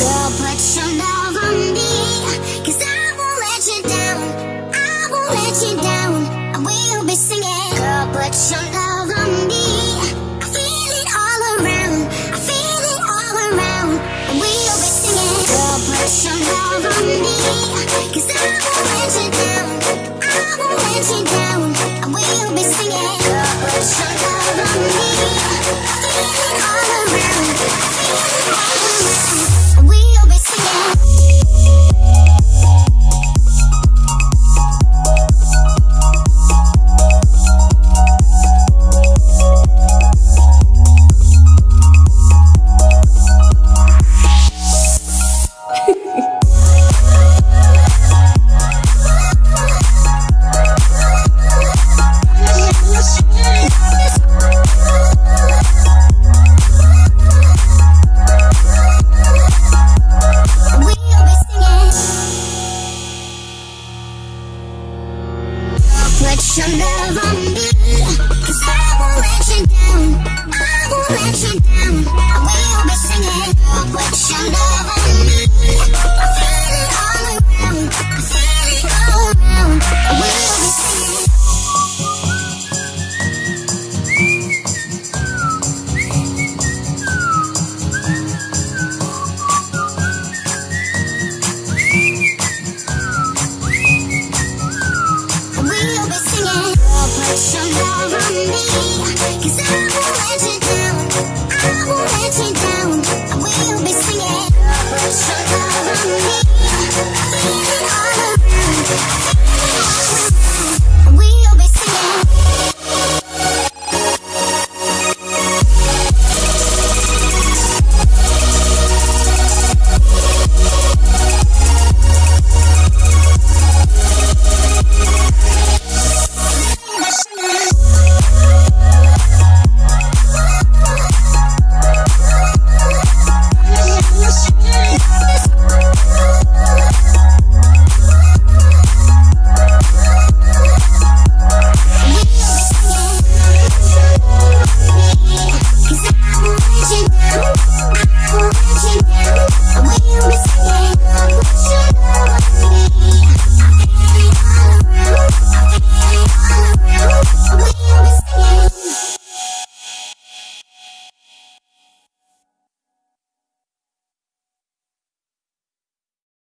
put your love on I won't let you down. I won't let you down. Will be singing. Girl, put your love on me. I feel it all around. I feel it all around. Will be singing. Girl, put your love on me. Put love on me, 'cause I won't let you down.